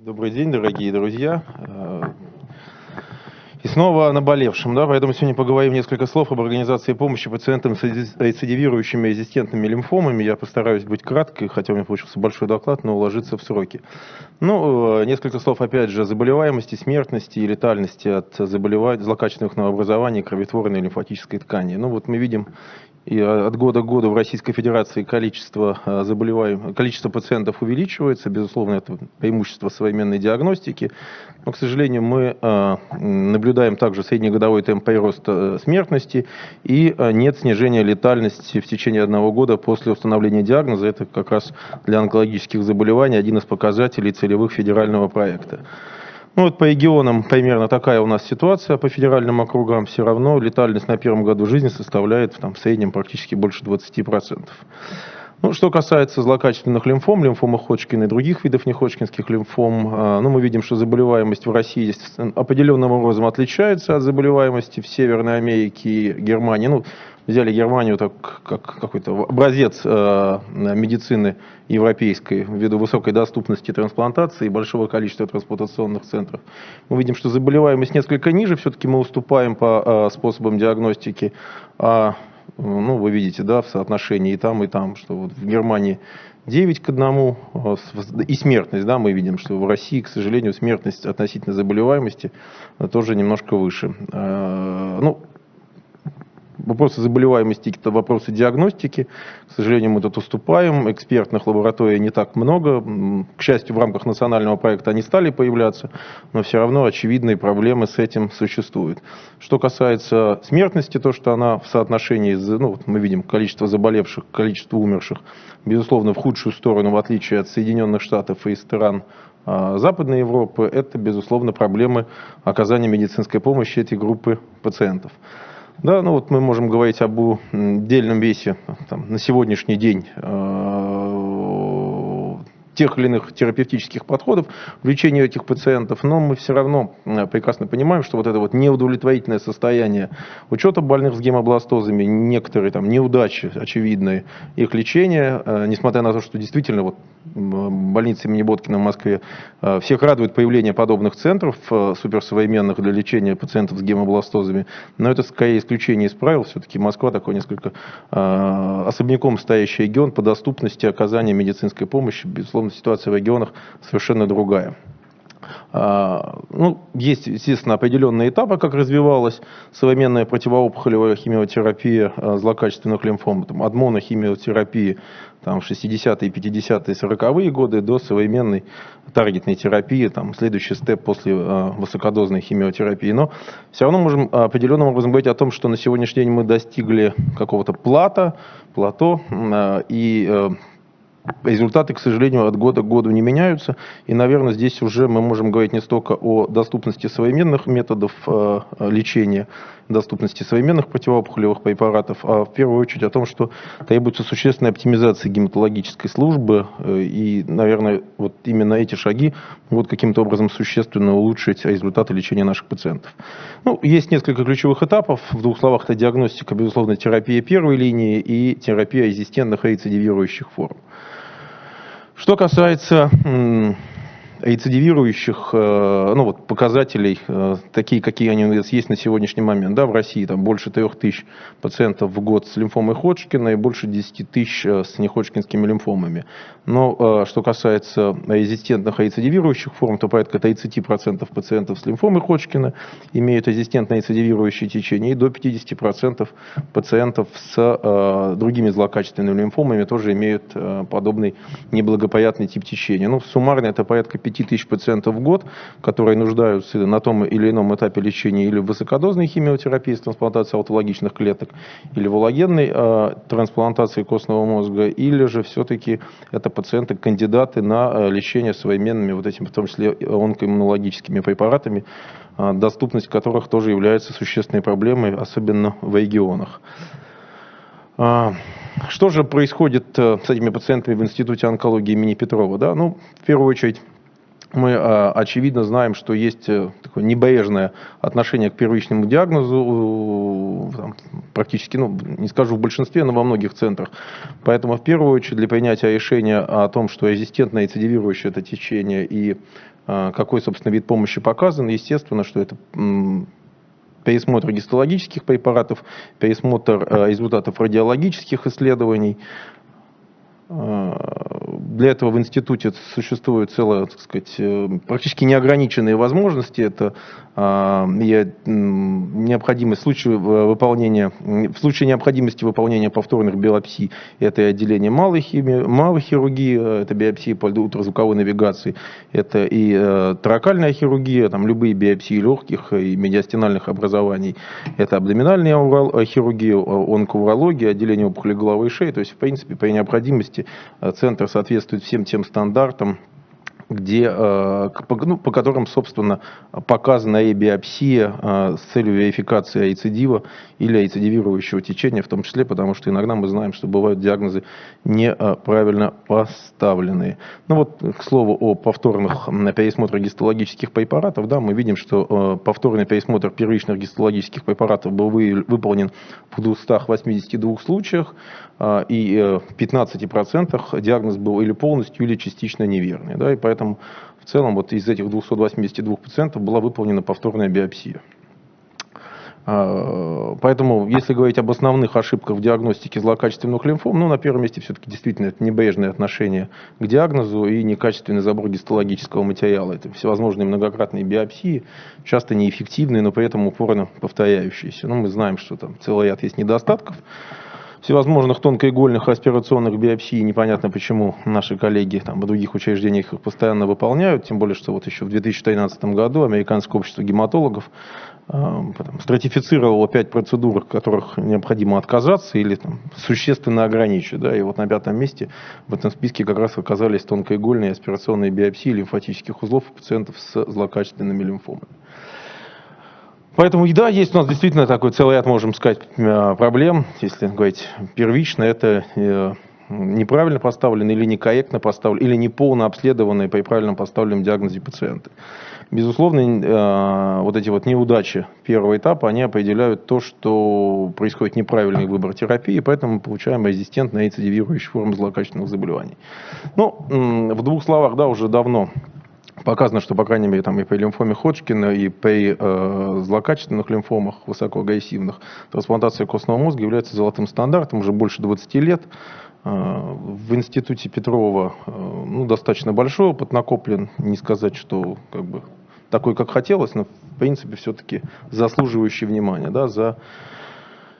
Добрый день, дорогие друзья. Э, и снова о наболевшем, да, поэтому сегодня поговорим несколько слов об организации помощи пациентам с рецидивирующими резистентными лимфомами. Я постараюсь быть краткой, хотя у меня получился большой доклад, но уложиться в сроки. Ну, э, несколько слов, опять же, о заболеваемости, смертности и летальности от заболеваний, злокачественных новообразований кровотворной лимфатической ткани. Ну, вот мы видим и от года к году в Российской Федерации количество э, заболеваемых, количество пациентов увеличивается. Безусловно, это преимущество современной диагностики. Но, к сожалению, мы э, наблюдаем также среднегодовой темп прироста э, смертности и нет снижения летальности в течение одного года после установления диагноза. Это как раз для онкологических заболеваний один из показателей целевых федерального проекта. Ну вот по регионам примерно такая у нас ситуация, по федеральным округам все равно летальность на первом году жизни составляет там, в среднем практически больше 20%. Ну, что касается злокачественных лимфом, лимфомы Ходжкина и других видов неходжкинских лимфом, а, ну, мы видим, что заболеваемость в России определенным образом отличается от заболеваемости в Северной Америке и Германии. Ну, взяли Германию так, как какой-то образец э, медицины европейской ввиду высокой доступности трансплантации и большого количества трансплантационных центров. Мы видим, что заболеваемость несколько ниже, все-таки мы уступаем по э, способам диагностики. А, ну, вы видите, да, в соотношении и там, и там, что вот в Германии 9 к 1, э, и смертность, да, мы видим, что в России, к сожалению, смертность относительно заболеваемости тоже немножко выше. Ну, Вопросы заболеваемости – это вопросы диагностики. К сожалению, мы тут уступаем. Экспертных лабораторий не так много. К счастью, в рамках национального проекта они стали появляться, но все равно очевидные проблемы с этим существуют. Что касается смертности, то, что она в соотношении, ну, вот мы видим количество заболевших, количество умерших, безусловно, в худшую сторону, в отличие от Соединенных Штатов и стран а, Западной Европы, это, безусловно, проблемы оказания медицинской помощи этой группы пациентов. Да, ну вот мы можем говорить об отдельном весе там, на сегодняшний день э, тех или иных терапевтических подходов в лечении этих пациентов, но мы все равно э, прекрасно понимаем, что вот это вот неудовлетворительное состояние учета больных с гемобластозами, некоторые там неудачи очевидные их лечения, э, несмотря на то, что действительно вот больница имени Боткина в Москве э, всех радует появление подобных центров суперсовременных для лечения пациентов с гемобластозами, но это скорее исключение из правил, все-таки Москва такой несколько особняком стоящий регион по доступности оказания медицинской помощи, безусловно, ситуация в регионах совершенно другая. А, ну, есть, естественно, определенные этапы, как развивалась современная противоопухолевая химиотерапия а, злокачественных лимфом, там, от монохимиотерапии там, 60-е, 50-е, 40-е годы до современной таргетной терапии, там, следующий степ после э, высокодозной химиотерапии. Но все равно можем определенным образом говорить о том, что на сегодняшний день мы достигли какого-то плата, плато, э, и э, результаты, к сожалению, от года к году не меняются. И, наверное, здесь уже мы можем говорить не столько о доступности современных методов э, лечения, доступности современных противоопухолевых препаратов, а в первую очередь о том, что требуется существенная оптимизация гематологической службы. Э, и, наверное, вот именно эти шаги могут каким-то образом существенно улучшить результаты лечения наших пациентов. Ну, есть несколько ключевых этапов. В двух словах, это диагностика, безусловно, терапия первой линии и терапия резистентных рецидивирующих форм. Что касается рецидивирующих э, ну, вот, показателей, э, такие, какие они у нас есть на сегодняшний момент. Да, в России там больше 3 тысяч пациентов в год с лимфомой Ходжкина и больше 10 тысяч э, с неходжкинскими лимфомами. Но что касается резистентных рецидивирующих форм, то порядка 30% пациентов с лимфомой Ходжкина имеют резистентное рецидивирующее течение, и до 50% пациентов с другими злокачественными лимфомами тоже имеют подобный неблагоприятный тип течения. Ну, суммарно это порядка 5000 пациентов в год, которые нуждаются на том или ином этапе лечения или в высокодозной химиотерапии с трансплантацией аутологичных клеток, или в аллогенной э, трансплантации костного мозга, или же все-таки это пациенты, кандидаты на э, лечение современными, вот этими, в том числе онкоиммунологическими препаратами, э, доступность которых тоже является существенной проблемой, особенно в регионах. Что же происходит с этими пациентами в Институте онкологии имени Петрова? Да? Ну, в первую очередь, мы а, очевидно знаем, что есть э, такое небрежное отношение к первичному диагнозу, там, практически, ну, не скажу в большинстве, но во многих центрах. Поэтому в первую очередь для принятия решения о том, что резистентное рецидивирующее это течение и какой, собственно, вид помощи показан. Естественно, что это пересмотр гистологических препаратов, пересмотр результатов радиологических исследований, для этого в институте существует целая, так сказать, э, практически неограниченные возможности. Это а, необходимость в случае выполнения, в случае необходимости выполнения повторных биопсий, это и отделение малой, химии, малой хирургии, э, это биопсии по ультразвуковой навигации, это и э, таракальная хирургия, там любые биопсии легких и медиастинальных образований, это абдоминальная хирургия, онкоурология, отделение опухоли головы и шеи. То есть, в принципе, при необходимости центр соответствует всем тем стандартам, где, э, ну, по которым, собственно, показана и биопсия э, с целью верификации рецидива или рецидивирующего течения, в том числе, потому что иногда мы знаем, что бывают диагнозы неправильно поставленные. Ну вот, к слову о повторных пересмотрах гистологических препаратов, да, мы видим, что э, повторный пересмотр первичных гистологических препаратов был выполнен в 282 случаях, и в 15% диагноз был или полностью, или частично неверный. Да, и поэтому Поэтому в целом вот из этих 282 пациентов была выполнена повторная биопсия. А, поэтому, если говорить об основных ошибках в диагностике злокачественных лимфом, ну, на первом месте все-таки действительно это небрежное отношение к диагнозу и некачественный забор гистологического материала. Это всевозможные многократные биопсии, часто неэффективные, но при этом упорно повторяющиеся. Ну, мы знаем, что там целый ряд есть недостатков всевозможных тонкоигольных аспирационных биопсий. Непонятно, почему наши коллеги там, в других учреждениях их постоянно выполняют. Тем более, что вот еще в 2013 году Американское общество гематологов э, стратифицировало пять процедур, от которых необходимо отказаться или там, существенно ограничить. Да, и вот на пятом месте в этом списке как раз оказались тонкоигольные аспирационные биопсии лимфатических узлов у пациентов с злокачественными лимфомами. Поэтому, да, есть у нас действительно такой целый ряд, можем сказать, э, проблем. Если говорить первично, это э, неправильно поставленные или некорректно поставленные, или неполно обследованные при правильно поставленном диагнозе пациенты. Безусловно, э, вот эти вот неудачи первого этапа, они определяют то, что происходит неправильный выбор терапии, поэтому мы получаем резистентные рецидивирующие формы злокачественных заболеваний. Ну, в двух словах, да, уже давно Показано, что, по крайней мере, там и при лимфоме Ходжкина, и при э, злокачественных лимфомах, высокоагрессивных, трансплантация костного мозга является золотым стандартом уже больше 20 лет. Э, в институте Петрова э, ну, достаточно большой опыт накоплен, не сказать, что как бы, такой, как хотелось, но в принципе все-таки заслуживающий внимания да, за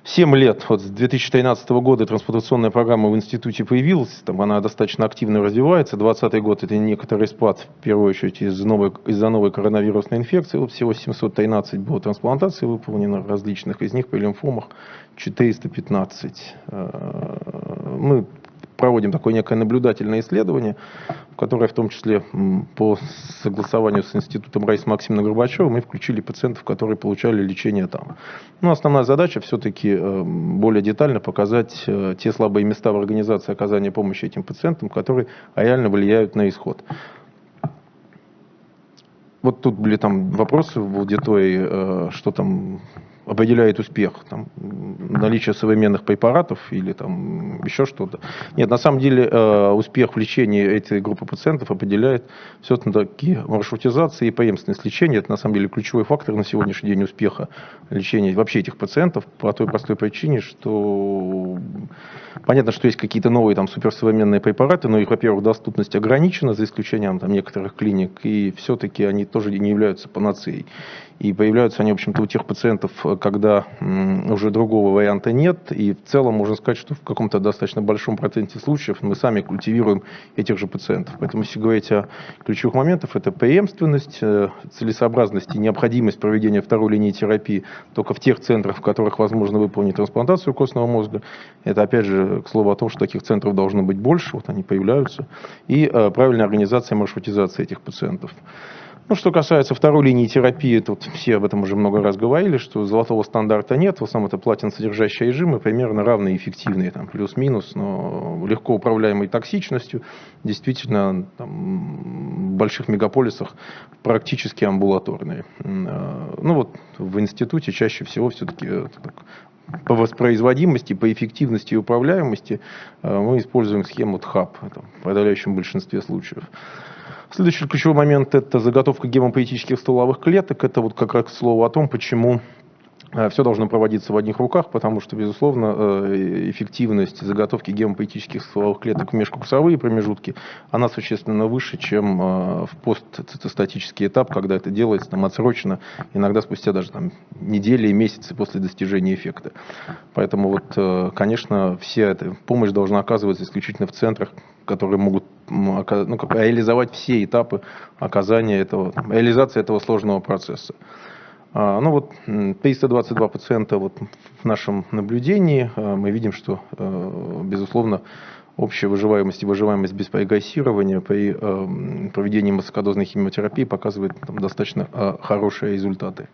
7 лет, вот с 2013 года трансплантационная программа в институте появилась, там она достаточно активно развивается. 2020 год это некоторый спад, в первую очередь из-за новой, из новой коронавирусной инфекции. Вот всего 713 было трансплантаций выполнено различных, из них при лимфомах 415. Э, мы проводим такое некое наблюдательное исследование, которое в том числе по согласованию с институтом Раиса Максимовна Горбачева мы включили пациентов, которые получали лечение там. Но основная задача все-таки э, более детально показать э, те слабые места в организации оказания помощи этим пациентам, которые реально влияют на исход. Вот тут были там вопросы в аудитории, э, что там определяет успех, там, наличие современных препаратов или там еще что-то. Нет, на самом деле э, успех в лечении этой группы пациентов определяет все-таки маршрутизация и преемственность лечения. Это на самом деле ключевой фактор на сегодняшний день успеха лечения вообще этих пациентов по той простой причине, что понятно, что есть какие-то новые там суперсовременные препараты, но их, во-первых, доступность ограничена, за исключением там некоторых клиник, и все-таки они тоже не являются панацеей. И появляются они, в общем-то, у тех пациентов, когда уже другого варианта нет. И в целом можно сказать, что в каком-то достаточно большом проценте случаев мы сами культивируем этих же пациентов. Поэтому, если говорить о ключевых моментах, это преемственность, э, целесообразность и необходимость проведения второй линии терапии только в тех центрах, в которых возможно выполнить трансплантацию костного мозга. Это, опять же, к слову о том, что таких центров должно быть больше, вот они появляются. И э, правильная организация маршрутизации этих пациентов. Ну, что касается второй линии терапии, тут все об этом уже много раз говорили, что золотого стандарта нет, в основном это платин-содержащие режимы, примерно равные эффективные, там, плюс-минус, но легко управляемой токсичностью, действительно, там, в больших мегаполисах практически амбулаторные. Э, ну, вот в институте чаще всего все-таки по воспроизводимости, по эффективности и управляемости э, мы используем схему ТХАП в подавляющем большинстве случаев. Следующий ключевой момент – это заготовка гемопоэтических стволовых клеток. Это вот как раз слово о том, почему все должно проводиться в одних руках, потому что, безусловно, э, эффективность заготовки гемопоэтических стволовых клеток в межкурсовые промежутки, она существенно выше, чем э, в постцитостатический этап, когда это делается там, отсрочно, иногда спустя даже там, недели и месяцы после достижения эффекта. Поэтому, вот, конечно, вся эта помощь должна оказываться исключительно в центрах, которые могут ну, как, реализовать все этапы оказания этого, реализации этого сложного процесса. А, ну вот 322 пациента вот в нашем наблюдении. А, мы видим, что, а, безусловно, общая выживаемость и выживаемость без прогрессирования при проведении массокодозной химиотерапии показывает там, достаточно хорошие результаты.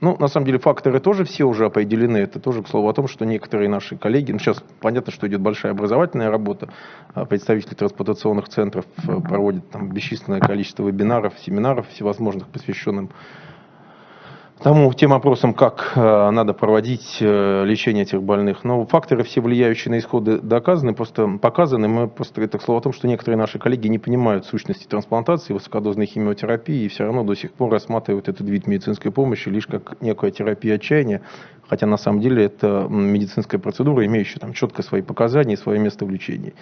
Ну, на самом деле, факторы тоже все уже определены. Это тоже, к слову, о том, что некоторые наши коллеги, ну, сейчас понятно, что идет большая образовательная работа, представители трансплантационных центров э, проводят там бесчисленное количество вебинаров, семинаров всевозможных, посвященных тому, тем вопросам, как э, надо проводить э, лечение этих больных. Но факторы все влияющие на исходы доказаны, просто показаны. Мы просто это к слову о том, что некоторые наши коллеги не понимают сущности трансплантации, высокодозной химиотерапии и все равно до сих пор рассматривают этот вид медицинской помощи лишь как некая терапия отчаяния, хотя на самом деле это медицинская процедура, имеющая там четко свои показания и свое место в лечении.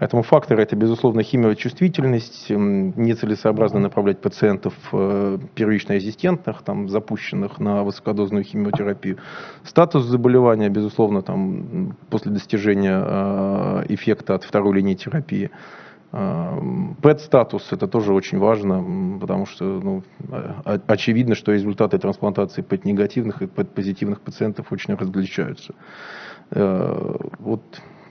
Поэтому факторы это, безусловно, химиочувствительность, нецелесообразно направлять пациентов э, первично резистентных, там, запущенных на высокодозную химиотерапию. Статус заболевания, безусловно, там, после достижения э, эффекта от второй линии терапии. Э, ПЭТ-статус это тоже очень важно, потому что ну, очевидно, что результаты трансплантации ПЭТ-негативных и ПЭТ-позитивных пациентов очень различаются. Вот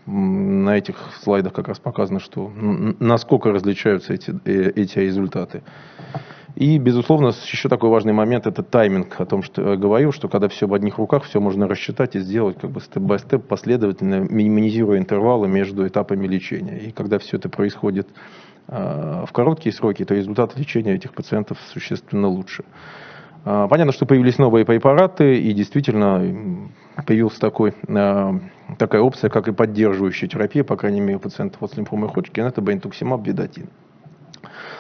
на этих слайдах как раз показано, что насколько различаются эти, э, эти результаты. И, безусловно, еще такой важный момент – это тайминг. О том, что я говорил, что когда все в одних руках, все можно рассчитать и сделать как бы степ-бай-степ, последовательно, минимизируя интервалы между этапами лечения. И когда все это происходит э, в короткие сроки, то результат лечения этих пациентов существенно лучше. Э, понятно, что появились новые препараты, и действительно появился такой такая опция, как и поддерживающая терапия, по крайней мере, у пациентов с лимфомой Ходжкина, это бентуксимаб, бедатин.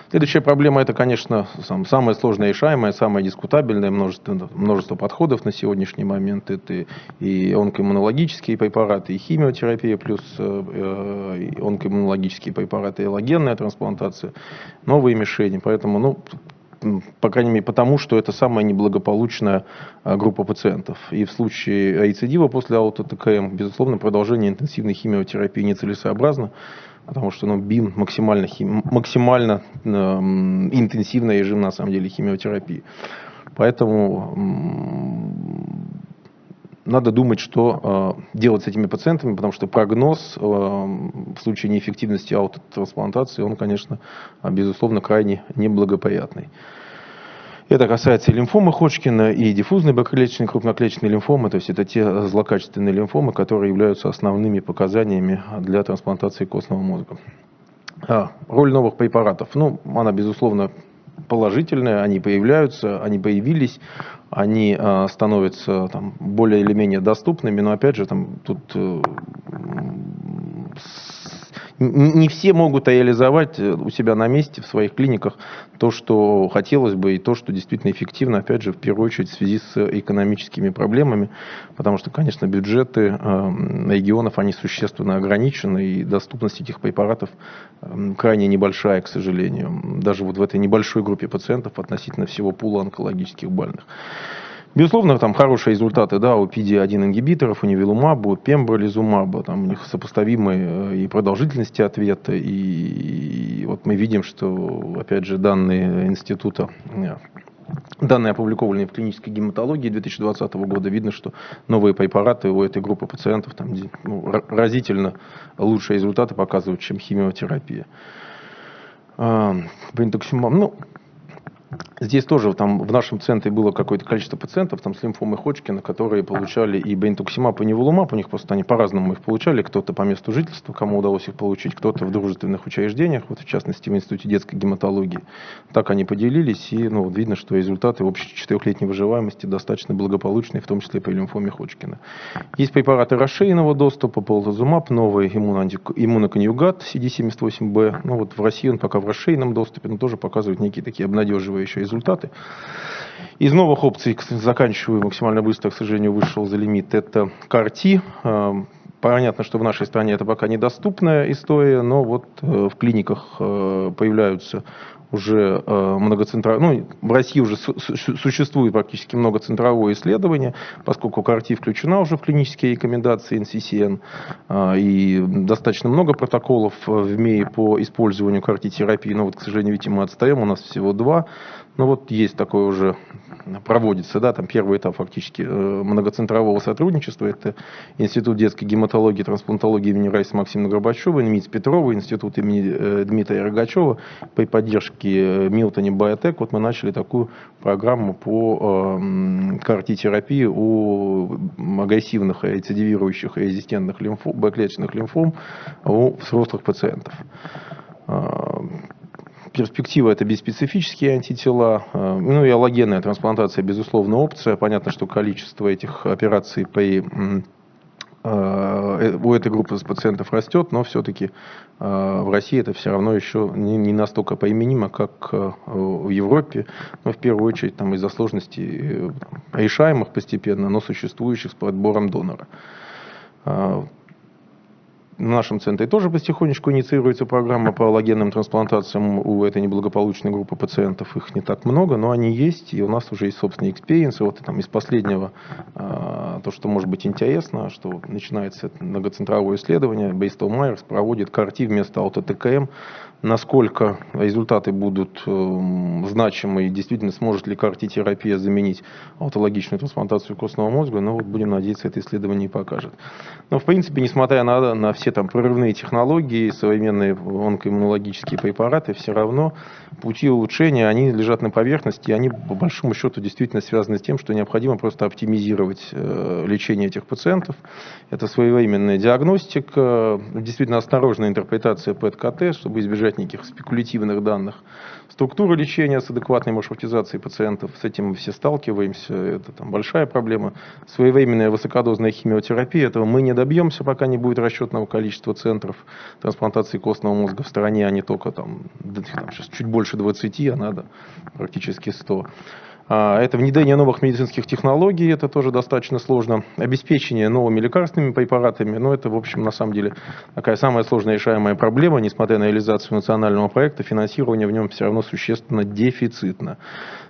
Следующая проблема, это, конечно, сам, самая сложная решаемая, самая дискутабельная, множество, множество подходов на сегодняшний момент. Это и онкоиммунологические препараты, и химиотерапия, плюс э, э онкоиммунологические препараты, и логенная трансплантация, новые мишени. Поэтому, ну, по крайней мере, потому что это самая неблагополучная а, группа пациентов. И в случае рецидива после аутоТКМ, безусловно, продолжение интенсивной химиотерапии нецелесообразно, потому что ну, БИМ максимально, хим, максимально э, интенсивный режим, на самом деле, химиотерапии. Поэтому надо думать, что э, делать с этими пациентами, потому что прогноз э, в случае неэффективности аутотрансплантации, он, конечно, безусловно, крайне неблагоприятный. Это касается и лимфомы Ходжкина, и диффузной бактериальной крупноклеточной лимфомы, то есть это те злокачественные лимфомы, которые являются основными показаниями для трансплантации костного мозга. А, роль новых препаратов. Ну, она, безусловно, положительные, они появляются, они появились, они э, становятся там, более или менее доступными, но опять же там тут э, не все могут реализовать э, у себя на месте в своих клиниках то, что хотелось бы, и то, что действительно эффективно, опять же, в первую очередь в связи с экономическими проблемами, потому что, конечно, бюджеты э, регионов, они существенно ограничены, и доступность этих препаратов э, крайне небольшая, к сожалению, даже вот в этой небольшой группе пациентов относительно всего пула онкологических больных. Безусловно, там хорошие результаты да, у PD-1 ингибиторов, у невилумаба, у пембролизумаба, там у них сопоставимые э, и продолжительности ответа, и, и вот мы видим, что, опять же, данные института э, Данные, опубликованные в клинической гематологии 2020 года, видно, что новые препараты у этой группы пациентов там, ну, разительно лучшие результаты показывают, чем химиотерапия. А, ну, Здесь тоже там в нашем центре было какое-то количество пациентов там, с лимфомой Ходжкина, которые получали и бентуксимаб, и неволумаб. У них просто они по-разному их получали. Кто-то по месту жительства, кому удалось их получить, кто-то в дружественных учреждениях, вот в частности в Институте детской гематологии. Так они поделились, и ну, видно, что результаты общей четырехлетней выживаемости достаточно благополучные, в том числе по лимфоме Ходжкина. Есть препараты расширенного доступа, полтозумаб, новый иммуноконъюгат CD78B. Ну вот в России он пока в расширенном доступе, но тоже показывает некие такие обнадеживающие результаты. Из новых опций, заканчиваю максимально быстро, к сожалению, вышел за лимит, это CAR-T. Эм, понятно, что в нашей стране это пока недоступная история, но вот э, в клиниках э, появляются уже э, многоцентровое, ну, в России уже существует практически многоцентровое исследование, поскольку CAR-T включена уже в клинические рекомендации NCCN, и достаточно много протоколов в МИИ по использованию CAR-T-терапии, но вот, к сожалению, видите, мы отстаем, у нас всего два, ну вот есть такое уже проводится, да, там первый этап фактически э, многоцентрового сотрудничества, это Институт детской гематологии и трансплантологии имени Райса Максима Горбачева, МИЦ Петрова, Институт имени э, Дмитрия Рогачева, при поддержке э, Милтони Биотек, вот мы начали такую программу по картитерапии у агрессивных, рецидивирующих и резистентных лимфом, Б-клеточных лимфом у взрослых пациентов перспектива это беспецифические антитела, э, ну и аллогенная трансплантация, безусловно, опция. Понятно, что количество этих операций при э, э, у этой группы пациентов растет, но все-таки в России это все равно еще не настолько применимо, как в Европе, но в первую очередь там из-за сложностей решаемых постепенно, но существующих с подбором донора. В нашем центре тоже потихонечку инициируется программа по аллогенным трансплантациям у этой неблагополучной группы пациентов. Их не так много, но они есть, и у нас уже есть собственные experience ы. Вот там из последнего, а, то, что может быть интересно, что начинается многоцентровое исследование, Bristol Myers проводит CAR-T вместо аутоТКМ насколько результаты будут э, значимы и действительно сможет ли картитерапия заменить аутологичную трансплантацию костного мозга, но вот будем надеяться, это исследование и покажет. Но в принципе, несмотря на, на все там прорывные технологии, современные онкоиммунологические препараты, все равно пути улучшения, они лежат на поверхности, и они по большому счету действительно связаны с тем, что необходимо просто оптимизировать э, лечение этих пациентов. Это своевременная диагностика, действительно осторожная интерпретация ПЭТ-КТ, чтобы избежать собирать никаких спекулятивных данных. Структура лечения с адекватной маршрутизацией пациентов, с этим мы все сталкиваемся, это там большая проблема. Своевременная высокодозная химиотерапия, этого мы не добьемся, пока не будет расчетного количества центров трансплантации костного мозга в стране, а не только там, там сейчас чуть больше 20, а надо практически 100. А, это внедрение новых медицинских технологий, это тоже достаточно сложно. Обеспечение новыми лекарственными препаратами, но это, в общем, на самом деле такая самая сложная решаемая проблема, несмотря на реализацию национального проекта, финансирование в нем все равно существенно дефицитно.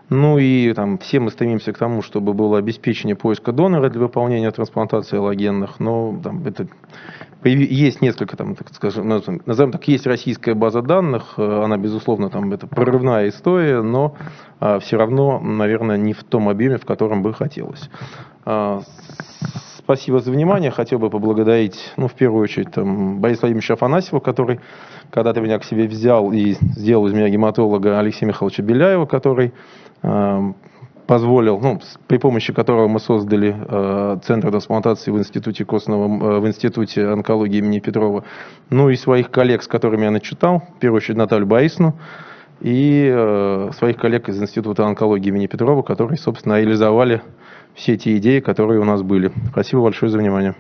Ну и там, все мы стремимся к тому, чтобы было обеспечение поиска донора для выполнения трансплантации аллогенных, но там, это, есть несколько, там, так скажем, назовем так, есть российская база данных, э, она, безусловно, там, это прорывная история, но а, все равно, наверное, не в том объеме, в котором бы хотелось. А, спасибо за внимание. Хотел бы поблагодарить, ну, в первую очередь, там, Бориса Владимировича Афанасьева, который когда-то меня к себе взял и сделал из меня гематолога Алексея Михайловича Беляева, который позволил, ну, при помощи которого мы создали э, Центр трансплантации в Институте костного, э, в Институте онкологии имени Петрова, ну и своих коллег, с которыми я начитал, в первую очередь Наталью Борисовну, и э, своих коллег из Института онкологии имени Петрова, которые, собственно, реализовали все те идеи, которые у нас были. Спасибо большое за внимание.